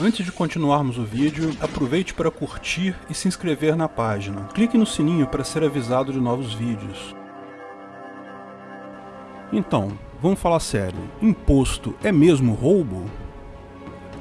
Antes de continuarmos o vídeo, aproveite para curtir e se inscrever na página. Clique no sininho para ser avisado de novos vídeos. Então, vamos falar sério. Imposto é mesmo roubo?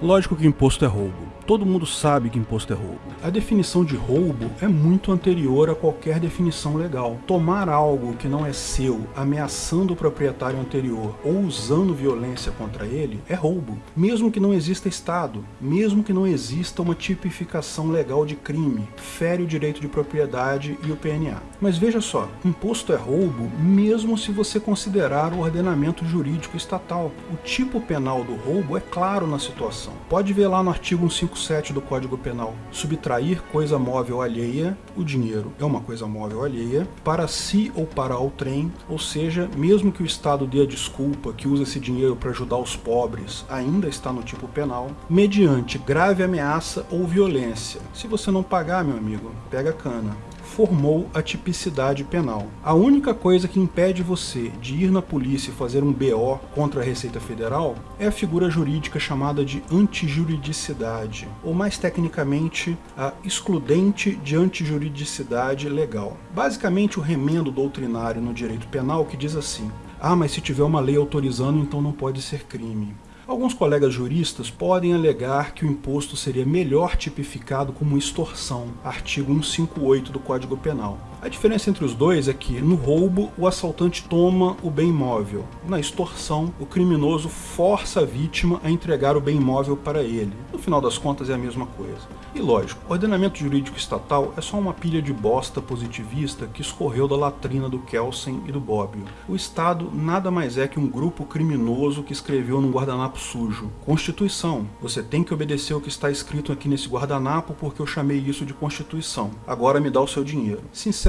Lógico que imposto é roubo. Todo mundo sabe que imposto é roubo. A definição de roubo é muito anterior a qualquer definição legal. Tomar algo que não é seu, ameaçando o proprietário anterior ou usando violência contra ele, é roubo. Mesmo que não exista Estado, mesmo que não exista uma tipificação legal de crime, fere o direito de propriedade e o PNA. Mas veja só, imposto é roubo mesmo se você considerar o ordenamento jurídico estatal. O tipo penal do roubo é claro na situação. Pode ver lá no artigo 155 7 do Código Penal, subtrair coisa móvel alheia, o dinheiro é uma coisa móvel alheia, para si ou para o trem, ou seja, mesmo que o Estado dê a desculpa que usa esse dinheiro para ajudar os pobres, ainda está no tipo penal, mediante grave ameaça ou violência. Se você não pagar, meu amigo, pega cana formou a tipicidade penal. A única coisa que impede você de ir na polícia e fazer um BO contra a Receita Federal é a figura jurídica chamada de antijuridicidade, ou mais tecnicamente, a excludente de antijuridicidade legal. Basicamente o remendo doutrinário no direito penal que diz assim, ah, mas se tiver uma lei autorizando, então não pode ser crime. Alguns colegas juristas podem alegar que o imposto seria melhor tipificado como extorsão, artigo 158 do Código Penal. A diferença entre os dois é que, no roubo, o assaltante toma o bem imóvel. Na extorsão, o criminoso força a vítima a entregar o bem imóvel para ele. No final das contas, é a mesma coisa. E lógico, o ordenamento jurídico estatal é só uma pilha de bosta positivista que escorreu da latrina do Kelsen e do Bobbio. O Estado nada mais é que um grupo criminoso que escreveu num guardanapo sujo. Constituição. Você tem que obedecer o que está escrito aqui nesse guardanapo porque eu chamei isso de Constituição. Agora me dá o seu dinheiro. Sinceramente,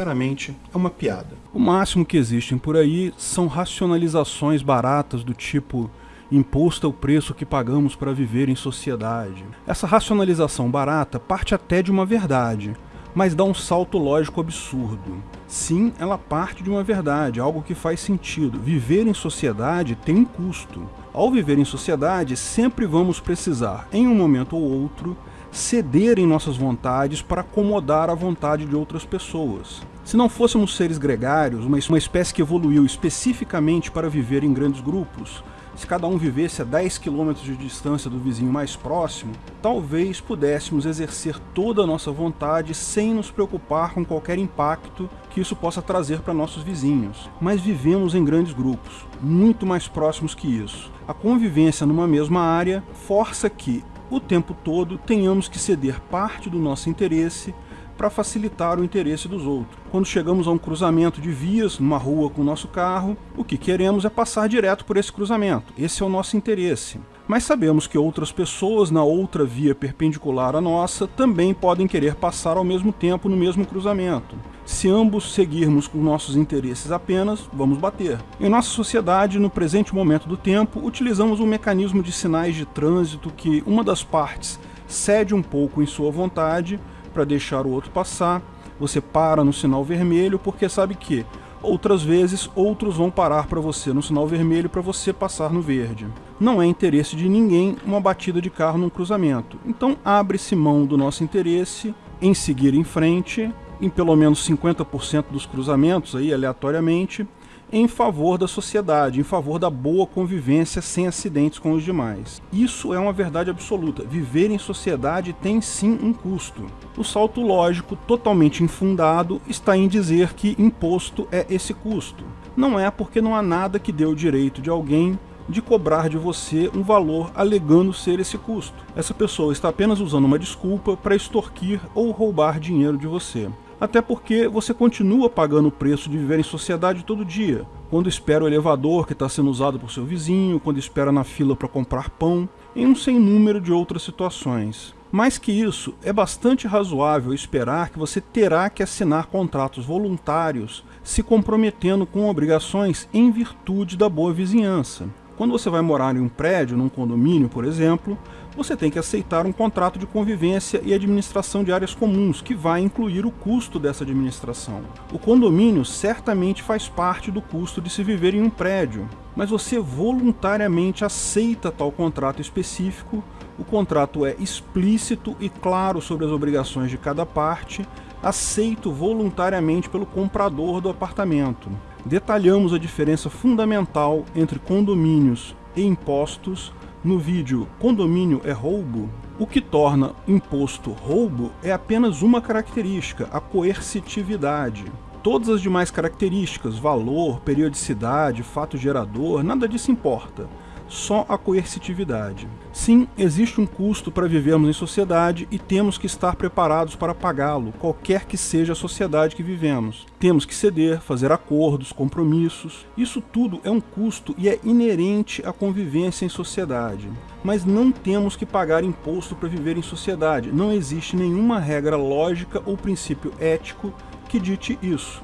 é uma piada. O máximo que existem por aí são racionalizações baratas do tipo imposto é o preço que pagamos para viver em sociedade. Essa racionalização barata parte até de uma verdade, mas dá um salto lógico absurdo. Sim, ela parte de uma verdade, algo que faz sentido. Viver em sociedade tem um custo. Ao viver em sociedade, sempre vamos precisar, em um momento ou outro, ceder em nossas vontades para acomodar a vontade de outras pessoas. Se não fôssemos seres gregários, uma espécie que evoluiu especificamente para viver em grandes grupos, se cada um vivesse a 10 km de distância do vizinho mais próximo, talvez pudéssemos exercer toda a nossa vontade sem nos preocupar com qualquer impacto que isso possa trazer para nossos vizinhos. Mas vivemos em grandes grupos, muito mais próximos que isso. A convivência numa mesma área força que, o tempo todo, tenhamos que ceder parte do nosso interesse para facilitar o interesse dos outros. Quando chegamos a um cruzamento de vias, numa rua com o nosso carro, o que queremos é passar direto por esse cruzamento. Esse é o nosso interesse. Mas sabemos que outras pessoas na outra via perpendicular à nossa também podem querer passar ao mesmo tempo no mesmo cruzamento. Se ambos seguirmos com nossos interesses apenas, vamos bater. Em nossa sociedade, no presente momento do tempo, utilizamos um mecanismo de sinais de trânsito que uma das partes cede um pouco em sua vontade para deixar o outro passar, você para no sinal vermelho porque sabe que outras vezes outros vão parar para você no sinal vermelho para você passar no verde. Não é interesse de ninguém uma batida de carro num cruzamento, então abre-se mão do nosso interesse em seguir em frente, em pelo menos 50% dos cruzamentos aí aleatoriamente, em favor da sociedade, em favor da boa convivência sem acidentes com os demais. Isso é uma verdade absoluta. Viver em sociedade tem sim um custo. O salto lógico, totalmente infundado, está em dizer que imposto é esse custo. Não é porque não há nada que dê o direito de alguém de cobrar de você um valor alegando ser esse custo. Essa pessoa está apenas usando uma desculpa para extorquir ou roubar dinheiro de você até porque você continua pagando o preço de viver em sociedade todo dia, quando espera o elevador que está sendo usado por seu vizinho, quando espera na fila para comprar pão, em um sem número de outras situações. Mais que isso, é bastante razoável esperar que você terá que assinar contratos voluntários se comprometendo com obrigações em virtude da boa vizinhança. Quando você vai morar em um prédio, num condomínio, por exemplo, você tem que aceitar um contrato de convivência e administração de áreas comuns, que vai incluir o custo dessa administração. O condomínio certamente faz parte do custo de se viver em um prédio, mas você voluntariamente aceita tal contrato específico O contrato é explícito e claro sobre as obrigações de cada parte, aceito voluntariamente pelo comprador do apartamento. Detalhamos a diferença fundamental entre condomínios e impostos no vídeo Condomínio é roubo? O que torna imposto roubo é apenas uma característica, a coercitividade. Todas as demais características, valor, periodicidade, fato gerador, nada disso importa só a coercitividade. Sim, existe um custo para vivermos em sociedade e temos que estar preparados para pagá-lo, qualquer que seja a sociedade que vivemos. Temos que ceder, fazer acordos, compromissos. Isso tudo é um custo e é inerente à convivência em sociedade. Mas não temos que pagar imposto para viver em sociedade. Não existe nenhuma regra lógica ou princípio ético que dite isso.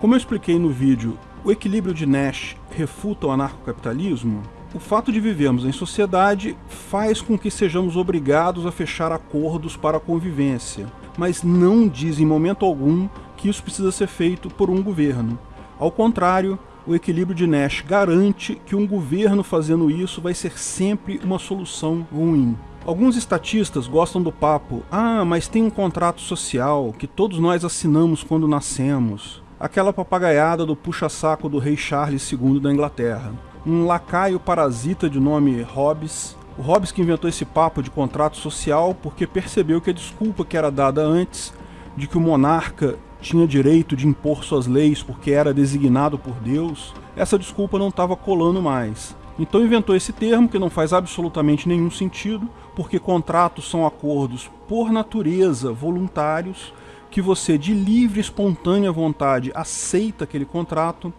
Como eu expliquei no vídeo O equilíbrio de Nash refuta o anarcocapitalismo, o fato de vivermos em sociedade faz com que sejamos obrigados a fechar acordos para a convivência, mas não diz em momento algum que isso precisa ser feito por um governo. Ao contrário, o equilíbrio de Nash garante que um governo fazendo isso vai ser sempre uma solução ruim. Alguns estatistas gostam do papo, ah, mas tem um contrato social que todos nós assinamos quando nascemos. Aquela papagaiada do puxa-saco do rei Charles II da Inglaterra um lacaio parasita de nome Hobbes. O Hobbes que inventou esse papo de contrato social porque percebeu que a desculpa que era dada antes de que o monarca tinha direito de impor suas leis porque era designado por Deus, essa desculpa não estava colando mais. Então inventou esse termo que não faz absolutamente nenhum sentido, porque contratos são acordos por natureza voluntários, que você de livre espontânea vontade aceita aquele contrato,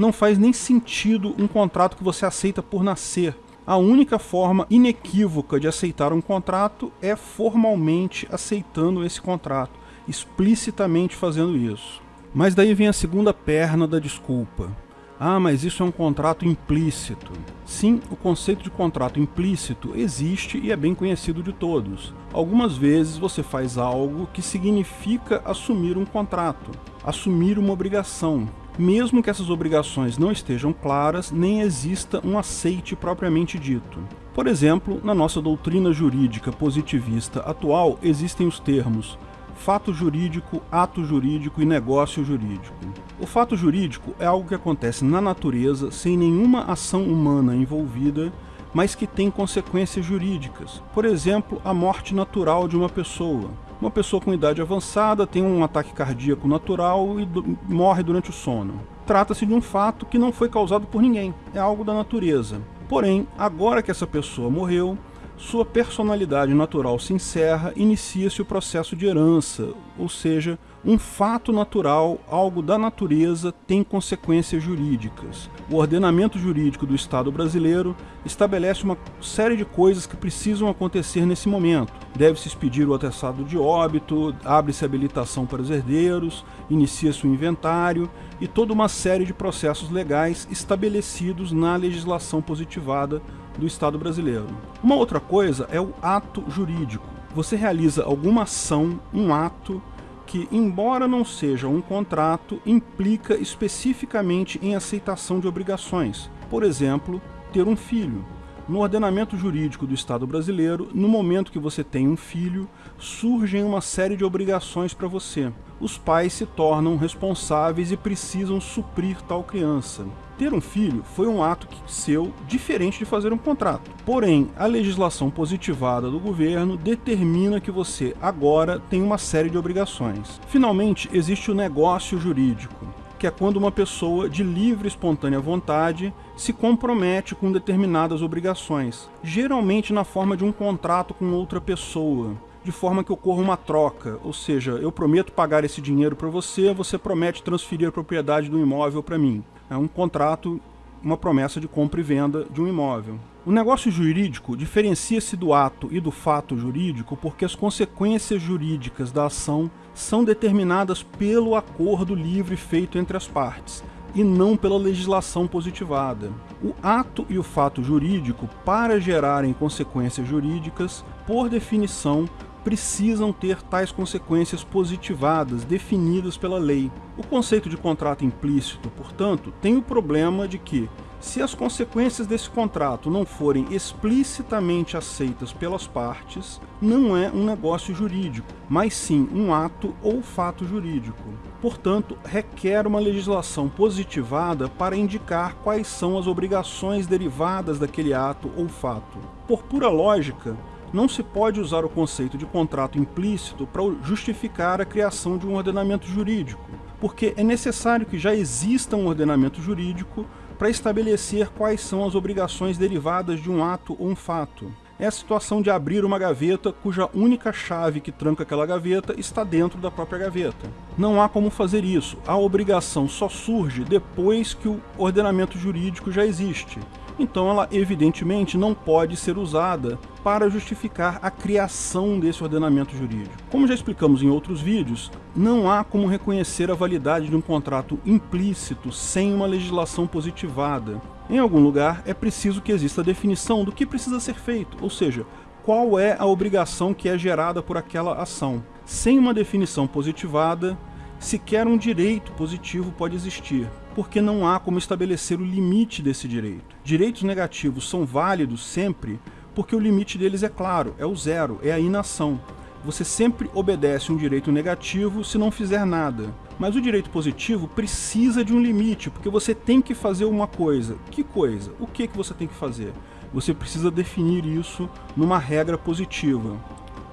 não faz nem sentido um contrato que você aceita por nascer. A única forma inequívoca de aceitar um contrato é formalmente aceitando esse contrato, explicitamente fazendo isso. Mas daí vem a segunda perna da desculpa. Ah, mas isso é um contrato implícito. Sim, o conceito de contrato implícito existe e é bem conhecido de todos. Algumas vezes você faz algo que significa assumir um contrato, assumir uma obrigação, mesmo que essas obrigações não estejam claras, nem exista um aceite propriamente dito. Por exemplo, na nossa doutrina jurídica positivista atual existem os termos fato jurídico, ato jurídico e negócio jurídico. O fato jurídico é algo que acontece na natureza sem nenhuma ação humana envolvida, mas que tem consequências jurídicas. Por exemplo, a morte natural de uma pessoa. Uma pessoa com idade avançada tem um ataque cardíaco natural e morre durante o sono. Trata-se de um fato que não foi causado por ninguém, é algo da natureza. Porém, agora que essa pessoa morreu, sua personalidade natural se encerra, inicia-se o processo de herança, ou seja, um fato natural, algo da natureza, tem consequências jurídicas. O ordenamento jurídico do Estado brasileiro estabelece uma série de coisas que precisam acontecer nesse momento. Deve-se expedir o atestado de óbito, abre-se habilitação para os herdeiros, inicia-se o inventário e toda uma série de processos legais estabelecidos na legislação positivada do Estado brasileiro. Uma outra coisa é o ato jurídico. Você realiza alguma ação, um ato, que, embora não seja um contrato, implica especificamente em aceitação de obrigações. Por exemplo, ter um filho. No ordenamento jurídico do Estado brasileiro, no momento que você tem um filho, surgem uma série de obrigações para você. Os pais se tornam responsáveis e precisam suprir tal criança. Ter um filho foi um ato seu diferente de fazer um contrato. Porém, a legislação positivada do governo determina que você agora tem uma série de obrigações. Finalmente, existe o negócio jurídico, que é quando uma pessoa de livre e espontânea vontade se compromete com determinadas obrigações, geralmente na forma de um contrato com outra pessoa de forma que ocorra uma troca, ou seja, eu prometo pagar esse dinheiro para você, você promete transferir a propriedade do imóvel para mim. É um contrato, uma promessa de compra e venda de um imóvel. O negócio jurídico diferencia-se do ato e do fato jurídico porque as consequências jurídicas da ação são determinadas pelo acordo livre feito entre as partes e não pela legislação positivada. O ato e o fato jurídico, para gerarem consequências jurídicas, por definição, precisam ter tais consequências positivadas, definidas pela lei. O conceito de contrato implícito, portanto, tem o problema de que, Se as consequências desse contrato não forem explicitamente aceitas pelas partes, não é um negócio jurídico, mas sim um ato ou fato jurídico. Portanto, requer uma legislação positivada para indicar quais são as obrigações derivadas daquele ato ou fato. Por pura lógica, não se pode usar o conceito de contrato implícito para justificar a criação de um ordenamento jurídico, porque é necessário que já exista um ordenamento jurídico para estabelecer quais são as obrigações derivadas de um ato ou um fato. É a situação de abrir uma gaveta cuja única chave que tranca aquela gaveta está dentro da própria gaveta. Não há como fazer isso. A obrigação só surge depois que o ordenamento jurídico já existe então ela evidentemente não pode ser usada para justificar a criação desse ordenamento jurídico. Como já explicamos em outros vídeos, não há como reconhecer a validade de um contrato implícito sem uma legislação positivada. Em algum lugar é preciso que exista a definição do que precisa ser feito, ou seja, qual é a obrigação que é gerada por aquela ação. Sem uma definição positivada, sequer um direito positivo pode existir, porque não há como estabelecer o limite desse direito. Direitos negativos são válidos sempre porque o limite deles é claro, é o zero, é a inação. Você sempre obedece um direito negativo se não fizer nada. Mas o direito positivo precisa de um limite, porque você tem que fazer uma coisa. Que coisa? O que, que você tem que fazer? Você precisa definir isso numa regra positiva.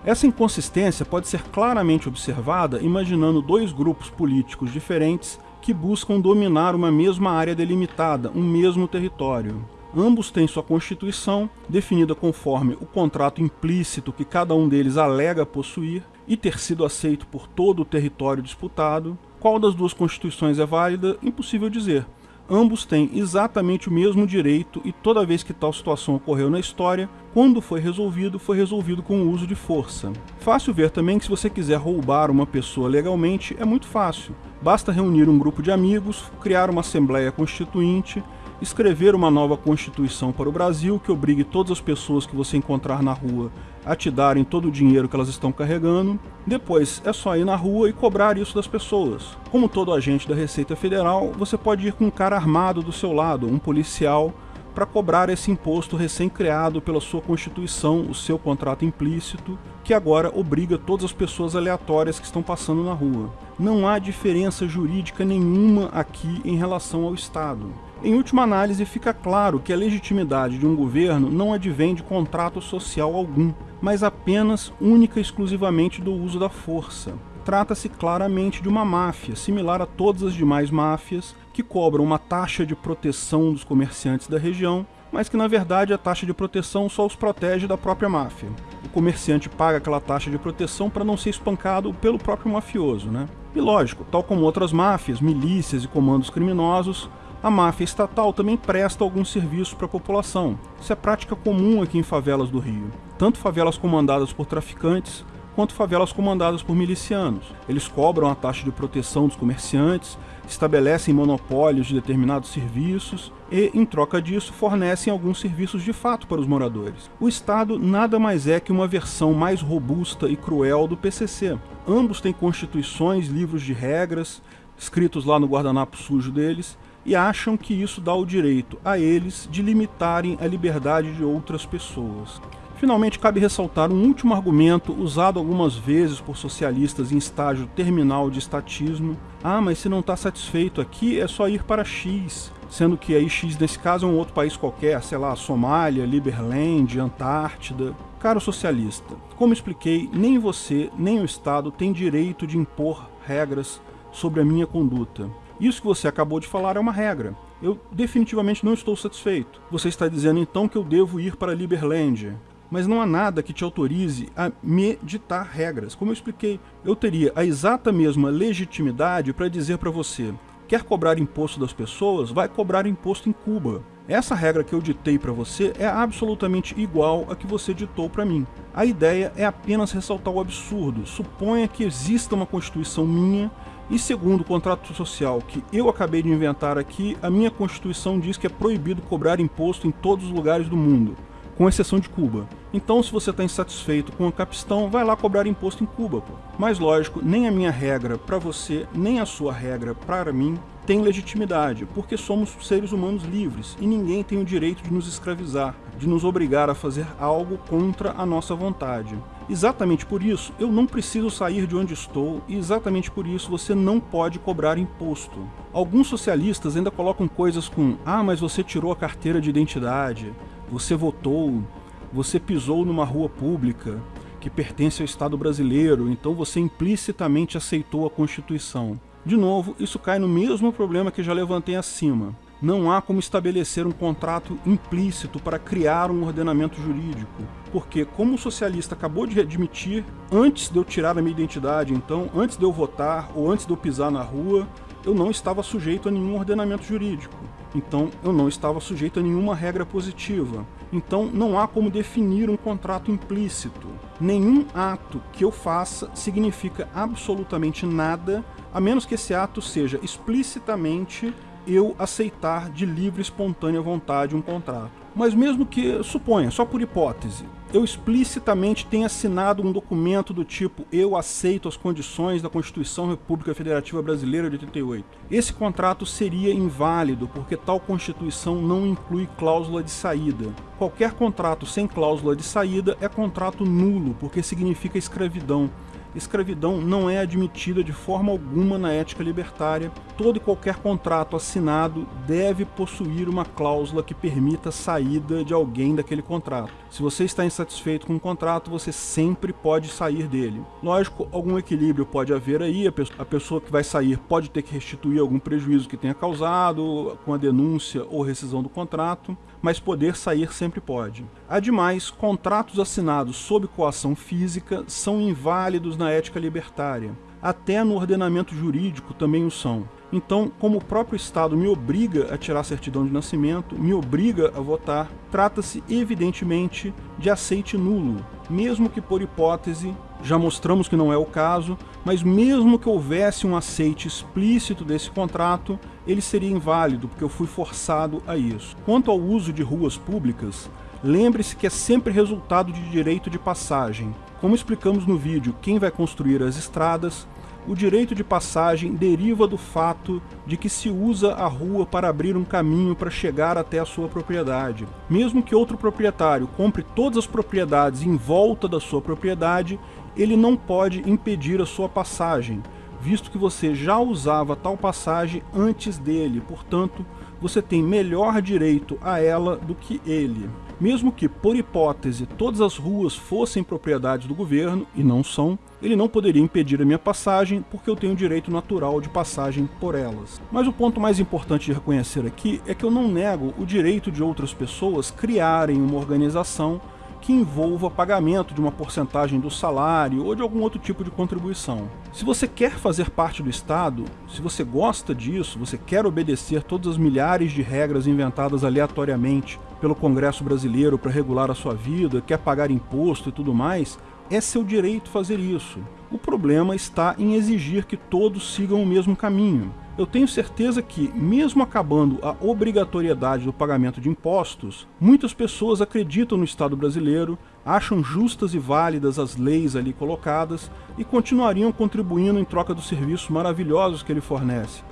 Essa inconsistência pode ser claramente observada imaginando dois grupos políticos diferentes que buscam dominar uma mesma área delimitada, um mesmo território. Ambos têm sua constituição, definida conforme o contrato implícito que cada um deles alega possuir e ter sido aceito por todo o território disputado. Qual das duas constituições é válida? Impossível dizer, ambos têm exatamente o mesmo direito e toda vez que tal situação ocorreu na história, quando foi resolvido, foi resolvido com o uso de força. Fácil ver também que se você quiser roubar uma pessoa legalmente, é muito fácil. Basta reunir um grupo de amigos, criar uma assembleia constituinte, escrever uma nova constituição para o Brasil que obrigue todas as pessoas que você encontrar na rua a te darem todo o dinheiro que elas estão carregando. Depois é só ir na rua e cobrar isso das pessoas. Como todo agente da Receita Federal, você pode ir com um cara armado do seu lado, um policial, para cobrar esse imposto recém-criado pela sua Constituição, o seu contrato implícito, que agora obriga todas as pessoas aleatórias que estão passando na rua. Não há diferença jurídica nenhuma aqui em relação ao Estado. Em última análise, fica claro que a legitimidade de um governo não advém de contrato social algum, mas apenas única e exclusivamente do uso da força. Trata-se claramente de uma máfia, similar a todas as demais máfias, que cobram uma taxa de proteção dos comerciantes da região, mas que na verdade a taxa de proteção só os protege da própria máfia. O comerciante paga aquela taxa de proteção para não ser espancado pelo próprio mafioso, né? E lógico, tal como outras máfias, milícias e comandos criminosos, a máfia estatal também presta alguns serviços para a população. Isso é prática comum aqui em favelas do Rio. Tanto favelas comandadas por traficantes, quanto favelas comandadas por milicianos. Eles cobram a taxa de proteção dos comerciantes, estabelecem monopólios de determinados serviços e, em troca disso, fornecem alguns serviços de fato para os moradores. O Estado nada mais é que uma versão mais robusta e cruel do PCC. Ambos têm constituições, livros de regras, escritos lá no guardanapo sujo deles, e acham que isso dá o direito a eles de limitarem a liberdade de outras pessoas. Finalmente, cabe ressaltar um último argumento usado algumas vezes por socialistas em estágio terminal de estatismo. Ah, mas se não está satisfeito aqui, é só ir para X, sendo que aí X nesse caso é um outro país qualquer, sei lá, Somália, Liberland, Antártida. Caro socialista, como expliquei, nem você nem o Estado tem direito de impor regras sobre a minha conduta. Isso que você acabou de falar é uma regra. Eu definitivamente não estou satisfeito. Você está dizendo então que eu devo ir para Liberland. Mas não há nada que te autorize a me ditar regras. Como eu expliquei, eu teria a exata mesma legitimidade para dizer para você quer cobrar imposto das pessoas, vai cobrar imposto em Cuba. Essa regra que eu ditei para você é absolutamente igual a que você ditou para mim. A ideia é apenas ressaltar o absurdo. Suponha que exista uma constituição minha e segundo o contrato social que eu acabei de inventar aqui, a minha Constituição diz que é proibido cobrar imposto em todos os lugares do mundo, com exceção de Cuba. Então se você está insatisfeito com a capistão, vai lá cobrar imposto em Cuba. Pô. Mas lógico, nem a minha regra para você, nem a sua regra para mim tem legitimidade, porque somos seres humanos livres e ninguém tem o direito de nos escravizar, de nos obrigar a fazer algo contra a nossa vontade. Exatamente por isso, eu não preciso sair de onde estou e exatamente por isso você não pode cobrar imposto. Alguns socialistas ainda colocam coisas com ah, mas você tirou a carteira de identidade, você votou, você pisou numa rua pública que pertence ao Estado brasileiro, então você implicitamente aceitou a Constituição. De novo, isso cai no mesmo problema que já levantei acima. Não há como estabelecer um contrato implícito para criar um ordenamento jurídico, porque, como o socialista acabou de admitir, antes de eu tirar a minha identidade, então, antes de eu votar ou antes de eu pisar na rua, eu não estava sujeito a nenhum ordenamento jurídico. Então, eu não estava sujeito a nenhuma regra positiva. Então, não há como definir um contrato implícito. Nenhum ato que eu faça significa absolutamente nada a menos que esse ato seja explicitamente eu aceitar de livre e espontânea vontade um contrato. Mas mesmo que, suponha, só por hipótese, eu explicitamente tenha assinado um documento do tipo eu aceito as condições da Constituição República Federativa Brasileira de 88. Esse contrato seria inválido porque tal Constituição não inclui cláusula de saída. Qualquer contrato sem cláusula de saída é contrato nulo porque significa escravidão escravidão não é admitida de forma alguma na ética libertária. Todo e qualquer contrato assinado deve possuir uma cláusula que permita a saída de alguém daquele contrato. Se você está insatisfeito com o contrato, você sempre pode sair dele. Lógico, algum equilíbrio pode haver aí, a pessoa que vai sair pode ter que restituir algum prejuízo que tenha causado com a denúncia ou rescisão do contrato, mas poder sair sempre pode. Ademais, contratos assinados sob coação física são inválidos na ética libertária. Até no ordenamento jurídico também o são. Então, como o próprio Estado me obriga a tirar a certidão de nascimento, me obriga a votar, trata-se evidentemente de aceite nulo, mesmo que por hipótese, já mostramos que não é o caso, mas mesmo que houvesse um aceite explícito desse contrato, ele seria inválido, porque eu fui forçado a isso. Quanto ao uso de ruas públicas, lembre-se que é sempre resultado de direito de passagem. Como explicamos no vídeo Quem vai construir as estradas, o direito de passagem deriva do fato de que se usa a rua para abrir um caminho para chegar até a sua propriedade. Mesmo que outro proprietário compre todas as propriedades em volta da sua propriedade, ele não pode impedir a sua passagem, visto que você já usava tal passagem antes dele, portanto, você tem melhor direito a ela do que ele. Mesmo que, por hipótese, todas as ruas fossem propriedade do governo, e não são, ele não poderia impedir a minha passagem porque eu tenho direito natural de passagem por elas. Mas o ponto mais importante de reconhecer aqui é que eu não nego o direito de outras pessoas criarem uma organização que envolva pagamento de uma porcentagem do salário ou de algum outro tipo de contribuição. Se você quer fazer parte do Estado, se você gosta disso, você quer obedecer todas as milhares de regras inventadas aleatoriamente pelo Congresso brasileiro para regular a sua vida, quer pagar imposto e tudo mais, é seu direito fazer isso. O problema está em exigir que todos sigam o mesmo caminho. Eu tenho certeza que, mesmo acabando a obrigatoriedade do pagamento de impostos, muitas pessoas acreditam no Estado brasileiro, acham justas e válidas as leis ali colocadas e continuariam contribuindo em troca dos serviços maravilhosos que ele fornece.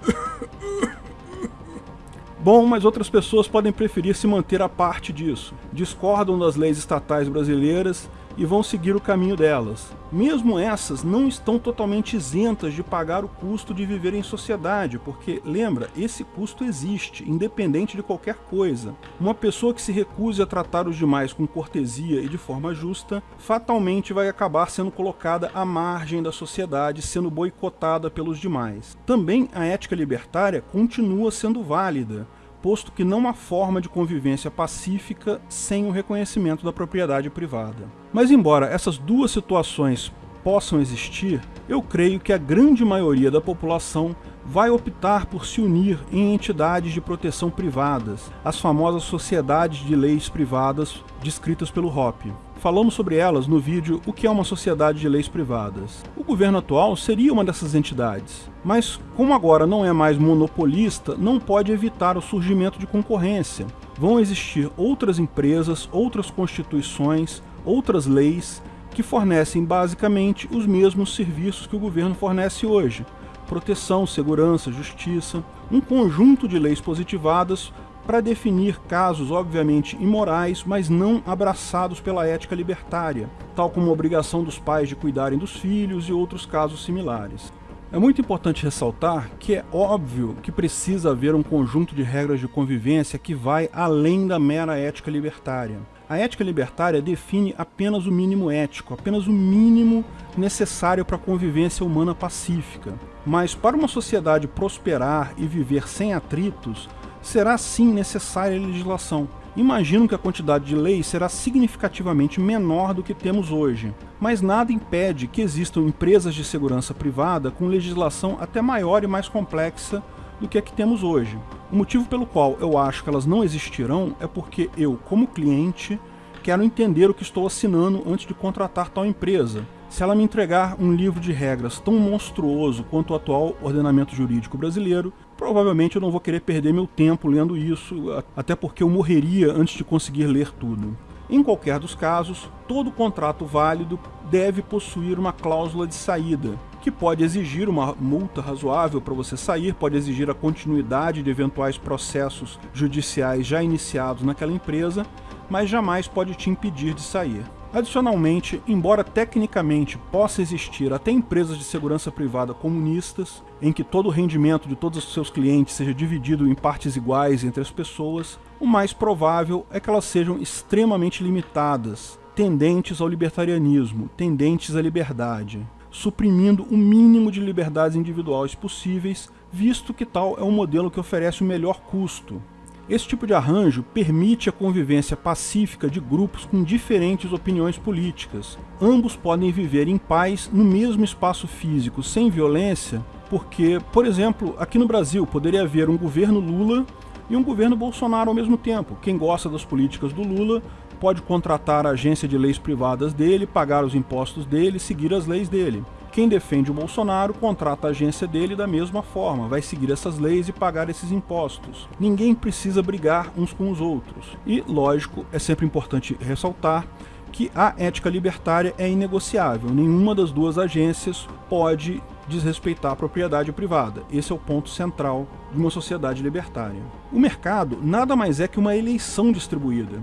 Bom, mas outras pessoas podem preferir se manter a parte disso. Discordam das leis estatais brasileiras e vão seguir o caminho delas. Mesmo essas não estão totalmente isentas de pagar o custo de viver em sociedade, porque, lembra, esse custo existe, independente de qualquer coisa. Uma pessoa que se recuse a tratar os demais com cortesia e de forma justa, fatalmente vai acabar sendo colocada à margem da sociedade, sendo boicotada pelos demais. Também a ética libertária continua sendo válida, posto que não há forma de convivência pacífica sem o reconhecimento da propriedade privada. Mas embora essas duas situações possam existir, eu creio que a grande maioria da população vai optar por se unir em entidades de proteção privadas, as famosas sociedades de leis privadas descritas pelo Hoppe. Falamos sobre elas no vídeo O que é uma sociedade de leis privadas. O governo atual seria uma dessas entidades, mas como agora não é mais monopolista, não pode evitar o surgimento de concorrência. Vão existir outras empresas, outras constituições, outras leis que fornecem basicamente os mesmos serviços que o governo fornece hoje, proteção, segurança, justiça, um conjunto de leis positivadas para definir casos obviamente imorais, mas não abraçados pela ética libertária, tal como a obrigação dos pais de cuidarem dos filhos e outros casos similares. É muito importante ressaltar que é óbvio que precisa haver um conjunto de regras de convivência que vai além da mera ética libertária. A ética libertária define apenas o mínimo ético, apenas o mínimo necessário para a convivência humana pacífica. Mas para uma sociedade prosperar e viver sem atritos, será sim necessária legislação. Imagino que a quantidade de leis será significativamente menor do que temos hoje, mas nada impede que existam empresas de segurança privada com legislação até maior e mais complexa do que a que temos hoje. O motivo pelo qual eu acho que elas não existirão é porque eu, como cliente, quero entender o que estou assinando antes de contratar tal empresa. Se ela me entregar um livro de regras tão monstruoso quanto o atual ordenamento jurídico brasileiro, provavelmente eu não vou querer perder meu tempo lendo isso, até porque eu morreria antes de conseguir ler tudo. Em qualquer dos casos, todo contrato válido deve possuir uma cláusula de saída, que pode exigir uma multa razoável para você sair, pode exigir a continuidade de eventuais processos judiciais já iniciados naquela empresa, mas jamais pode te impedir de sair. Adicionalmente, embora tecnicamente possa existir até empresas de segurança privada comunistas, em que todo o rendimento de todos os seus clientes seja dividido em partes iguais entre as pessoas, o mais provável é que elas sejam extremamente limitadas, tendentes ao libertarianismo, tendentes à liberdade suprimindo o mínimo de liberdades individuais possíveis, visto que tal é um modelo que oferece o melhor custo. Esse tipo de arranjo permite a convivência pacífica de grupos com diferentes opiniões políticas. Ambos podem viver em paz no mesmo espaço físico, sem violência, porque, por exemplo, aqui no Brasil poderia haver um governo Lula e um governo Bolsonaro ao mesmo tempo. Quem gosta das políticas do Lula pode contratar a agência de leis privadas dele, pagar os impostos dele, seguir as leis dele. Quem defende o Bolsonaro contrata a agência dele da mesma forma, vai seguir essas leis e pagar esses impostos. Ninguém precisa brigar uns com os outros. E, lógico, é sempre importante ressaltar que a ética libertária é inegociável. Nenhuma das duas agências pode desrespeitar a propriedade privada. Esse é o ponto central de uma sociedade libertária. O mercado nada mais é que uma eleição distribuída.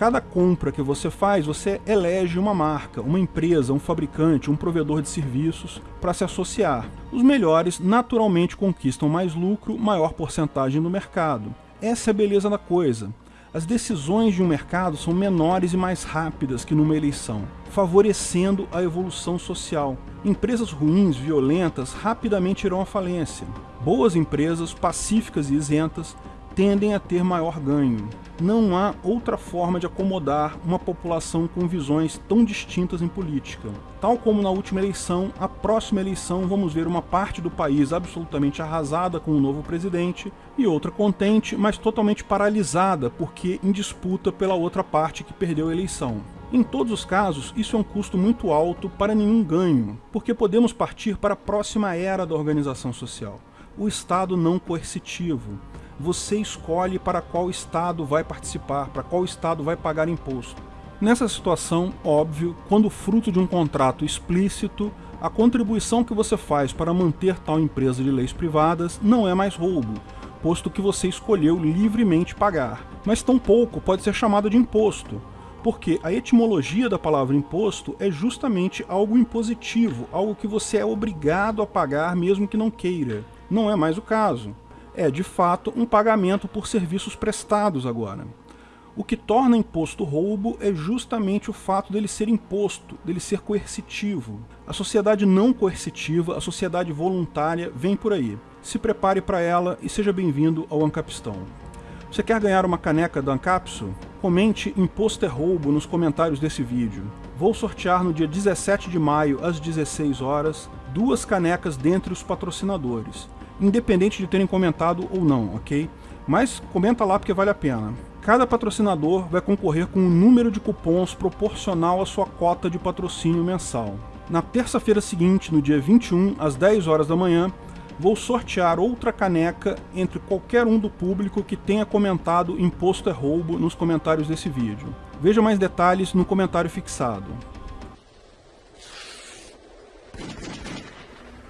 Cada compra que você faz, você elege uma marca, uma empresa, um fabricante, um provedor de serviços para se associar. Os melhores naturalmente conquistam mais lucro, maior porcentagem no mercado. Essa é a beleza da coisa. As decisões de um mercado são menores e mais rápidas que numa eleição, favorecendo a evolução social. Empresas ruins, violentas, rapidamente irão à falência. Boas empresas, pacíficas e isentas, tendem a ter maior ganho. Não há outra forma de acomodar uma população com visões tão distintas em política. Tal como na última eleição, a próxima eleição vamos ver uma parte do país absolutamente arrasada com o novo presidente e outra contente, mas totalmente paralisada porque em disputa pela outra parte que perdeu a eleição. Em todos os casos, isso é um custo muito alto para nenhum ganho, porque podemos partir para a próxima era da organização social, o Estado não coercitivo, você escolhe para qual estado vai participar, para qual estado vai pagar imposto. Nessa situação, óbvio, quando fruto de um contrato explícito, a contribuição que você faz para manter tal empresa de leis privadas não é mais roubo, posto que você escolheu livremente pagar. Mas tampouco pode ser chamada de imposto, porque a etimologia da palavra imposto é justamente algo impositivo, algo que você é obrigado a pagar mesmo que não queira. Não é mais o caso é, de fato, um pagamento por serviços prestados agora. O que torna imposto roubo é justamente o fato dele ser imposto, dele ser coercitivo. A sociedade não coercitiva, a sociedade voluntária, vem por aí. Se prepare para ela e seja bem-vindo ao Ancapistão. Você quer ganhar uma caneca da Ancapso? Comente Imposto é Roubo nos comentários desse vídeo. Vou sortear no dia 17 de maio, às 16 horas, duas canecas dentre os patrocinadores independente de terem comentado ou não, ok? Mas comenta lá porque vale a pena. Cada patrocinador vai concorrer com um número de cupons proporcional à sua cota de patrocínio mensal. Na terça-feira seguinte, no dia 21, às 10 horas da manhã, vou sortear outra caneca entre qualquer um do público que tenha comentado imposto é roubo nos comentários desse vídeo. Veja mais detalhes no comentário fixado.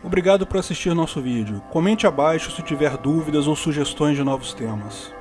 Obrigado por assistir nosso vídeo. Comente abaixo se tiver dúvidas ou sugestões de novos temas.